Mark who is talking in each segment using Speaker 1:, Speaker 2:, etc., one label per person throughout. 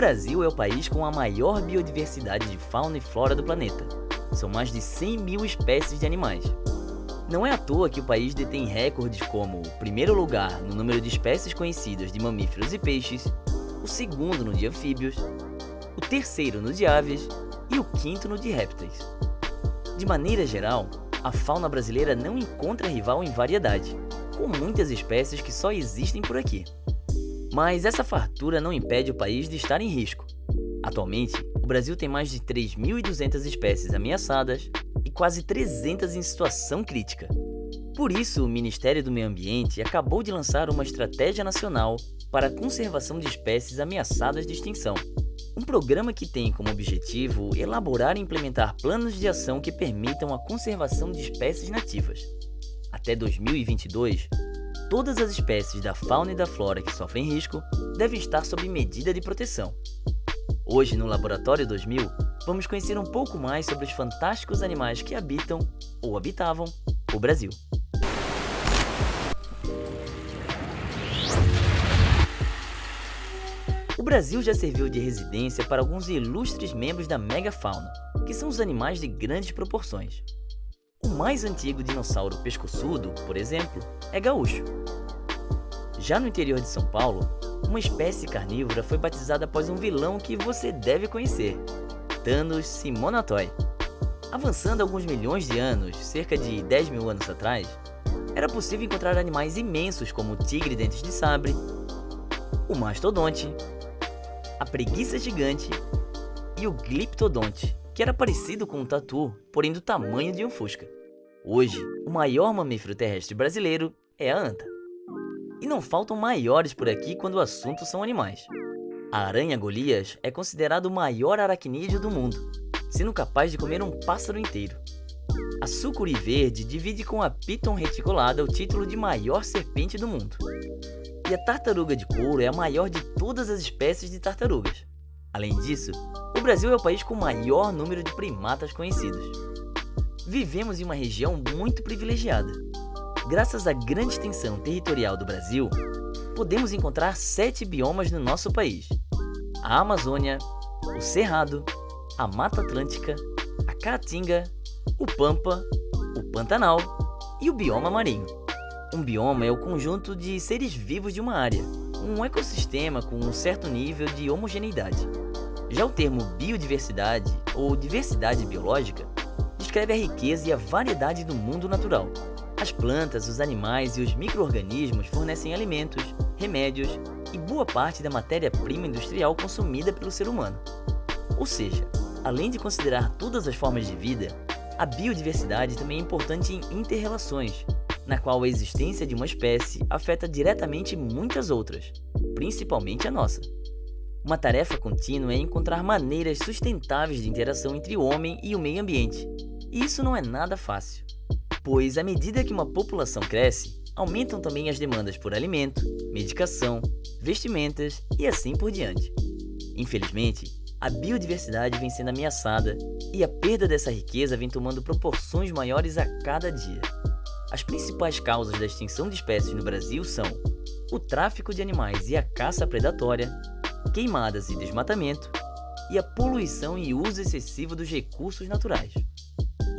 Speaker 1: Brasil é o país com a maior biodiversidade de fauna e flora do planeta. São mais de 100 mil espécies de animais. Não é à toa que o país detém recordes como o primeiro lugar no número de espécies conhecidas de mamíferos e peixes, o segundo no de anfíbios, o terceiro no de aves e o quinto no de répteis. De maneira geral, a fauna brasileira não encontra rival em variedade, com muitas espécies que só existem por aqui. Mas essa fartura não impede o país de estar em risco. Atualmente, o Brasil tem mais de 3.200 espécies ameaçadas e quase 300 em situação crítica. Por isso, o Ministério do Meio Ambiente acabou de lançar uma estratégia nacional para a conservação de espécies ameaçadas de extinção. Um programa que tem como objetivo elaborar e implementar planos de ação que permitam a conservação de espécies nativas. Até 2022, todas as espécies da fauna e da flora que sofrem risco devem estar sob medida de proteção. Hoje, no Laboratório 2000, vamos conhecer um pouco mais sobre os fantásticos animais que habitam, ou habitavam, o Brasil. O Brasil já serviu de residência para alguns ilustres membros da megafauna, que são os animais de grandes proporções. Mais antigo dinossauro pescoçudo, por exemplo, é gaúcho. Já no interior de São Paulo, uma espécie carnívora foi batizada após um vilão que você deve conhecer, Thanos Simonatoi. Avançando alguns milhões de anos, cerca de 10 mil anos atrás, era possível encontrar animais imensos como o tigre dentes de sabre, o mastodonte, a preguiça gigante e o gliptodonte, que era parecido com um tatu, porém do tamanho de um fusca. Hoje, o maior mamífero terrestre brasileiro é a anta. E não faltam maiores por aqui quando o assunto são animais. A aranha Golias é considerado o maior aracnídeo do mundo, sendo capaz de comer um pássaro inteiro. A sucuri verde divide com a piton reticulada o título de maior serpente do mundo. E a tartaruga de couro é a maior de todas as espécies de tartarugas. Além disso, o Brasil é o país com o maior número de primatas conhecidos. Vivemos em uma região muito privilegiada. Graças à grande extensão territorial do Brasil, podemos encontrar sete biomas no nosso país. A Amazônia, o Cerrado, a Mata Atlântica, a Caatinga, o Pampa, o Pantanal e o bioma marinho. Um bioma é o conjunto de seres vivos de uma área, um ecossistema com um certo nível de homogeneidade. Já o termo biodiversidade ou diversidade biológica descreve a riqueza e a variedade do mundo natural. As plantas, os animais e os micro-organismos fornecem alimentos, remédios e boa parte da matéria-prima industrial consumida pelo ser humano. Ou seja, além de considerar todas as formas de vida, a biodiversidade também é importante em interrelações, na qual a existência de uma espécie afeta diretamente muitas outras, principalmente a nossa. Uma tarefa contínua é encontrar maneiras sustentáveis de interação entre o homem e o meio ambiente. E isso não é nada fácil, pois à medida que uma população cresce, aumentam também as demandas por alimento, medicação, vestimentas e assim por diante. Infelizmente, a biodiversidade vem sendo ameaçada e a perda dessa riqueza vem tomando proporções maiores a cada dia. As principais causas da extinção de espécies no Brasil são o tráfico de animais e a caça predatória, queimadas e desmatamento, e a poluição e uso excessivo dos recursos naturais.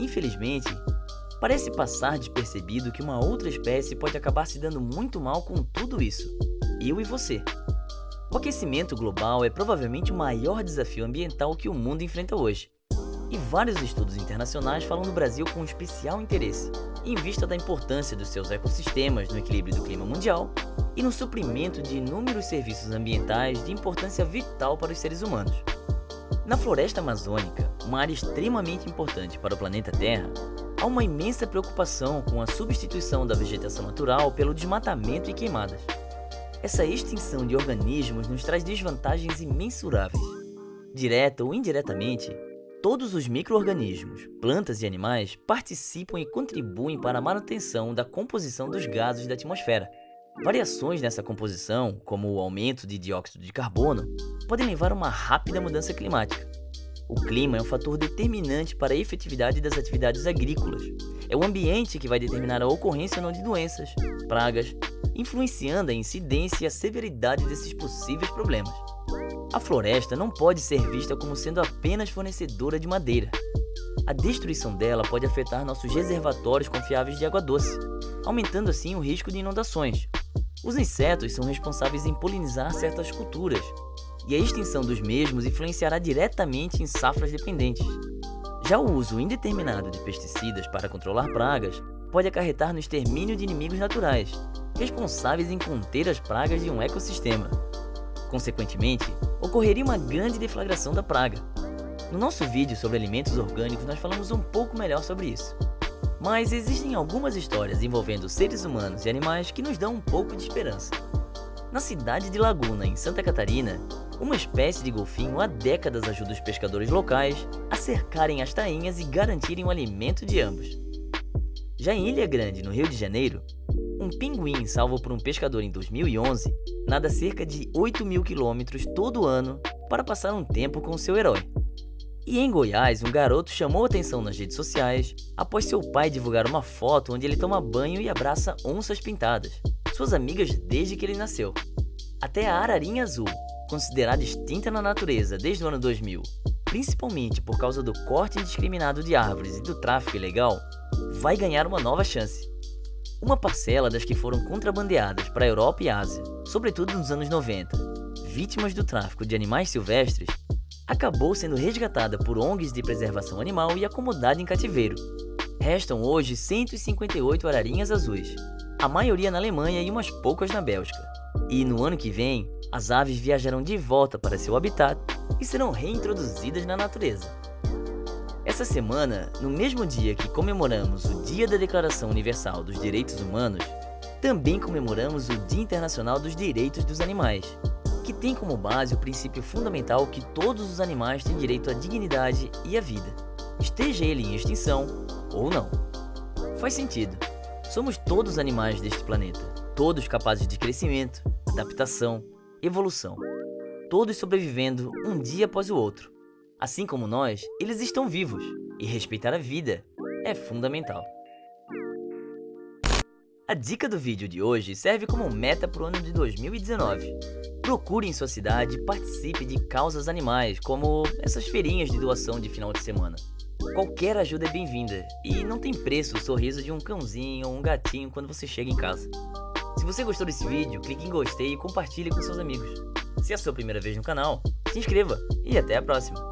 Speaker 1: Infelizmente, parece passar despercebido que uma outra espécie pode acabar se dando muito mal com tudo isso, eu e você. O aquecimento global é provavelmente o maior desafio ambiental que o mundo enfrenta hoje. E vários estudos internacionais falam do Brasil com especial interesse, em vista da importância dos seus ecossistemas no equilíbrio do clima mundial e no suprimento de inúmeros serviços ambientais de importância vital para os seres humanos. Na floresta amazônica, uma área extremamente importante para o planeta Terra, há uma imensa preocupação com a substituição da vegetação natural pelo desmatamento e queimadas. Essa extinção de organismos nos traz desvantagens imensuráveis. Direta ou indiretamente, todos os micro-organismos, plantas e animais participam e contribuem para a manutenção da composição dos gases da atmosfera, Variações nessa composição, como o aumento de dióxido de carbono, podem levar a uma rápida mudança climática. O clima é um fator determinante para a efetividade das atividades agrícolas. É o ambiente que vai determinar a ocorrência ou não de doenças, pragas, influenciando a incidência e a severidade desses possíveis problemas. A floresta não pode ser vista como sendo apenas fornecedora de madeira. A destruição dela pode afetar nossos reservatórios confiáveis de água doce, aumentando assim o risco de inundações. Os insetos são responsáveis em polinizar certas culturas, e a extinção dos mesmos influenciará diretamente em safras dependentes. Já o uso indeterminado de pesticidas para controlar pragas pode acarretar no extermínio de inimigos naturais, responsáveis em conter as pragas de um ecossistema. Consequentemente, ocorreria uma grande deflagração da praga. No nosso vídeo sobre alimentos orgânicos nós falamos um pouco melhor sobre isso. Mas existem algumas histórias envolvendo seres humanos e animais que nos dão um pouco de esperança. Na cidade de Laguna, em Santa Catarina, uma espécie de golfinho há décadas ajuda os pescadores locais a cercarem as tainhas e garantirem o alimento de ambos. Já em Ilha Grande, no Rio de Janeiro, um pinguim salvo por um pescador em 2011 nada cerca de 8 mil quilômetros todo ano para passar um tempo com seu herói. E em Goiás, um garoto chamou atenção nas redes sociais após seu pai divulgar uma foto onde ele toma banho e abraça onças pintadas, suas amigas desde que ele nasceu. Até a ararinha azul, considerada extinta na natureza desde o ano 2000, principalmente por causa do corte indiscriminado de árvores e do tráfico ilegal, vai ganhar uma nova chance. Uma parcela das que foram contrabandeadas para a Europa e Ásia, sobretudo nos anos 90, vítimas do tráfico de animais silvestres, acabou sendo resgatada por ONGs de preservação animal e acomodada em cativeiro. Restam hoje 158 ararinhas azuis, a maioria na Alemanha e umas poucas na Bélgica. E no ano que vem, as aves viajarão de volta para seu habitat e serão reintroduzidas na natureza. Essa semana, no mesmo dia que comemoramos o Dia da Declaração Universal dos Direitos Humanos, também comemoramos o Dia Internacional dos Direitos dos Animais, que tem como base o princípio fundamental que todos os animais têm direito à dignidade e à vida, esteja ele em extinção ou não. Faz sentido. Somos todos animais deste planeta, todos capazes de crescimento, adaptação, evolução, todos sobrevivendo um dia após o outro. Assim como nós, eles estão vivos, e respeitar a vida é fundamental. A dica do vídeo de hoje serve como meta para o ano de 2019. Procure em sua cidade e participe de causas animais, como essas feirinhas de doação de final de semana. Qualquer ajuda é bem-vinda, e não tem preço o sorriso de um cãozinho ou um gatinho quando você chega em casa. Se você gostou desse vídeo, clique em gostei e compartilhe com seus amigos. Se é a sua primeira vez no canal, se inscreva e até a próxima!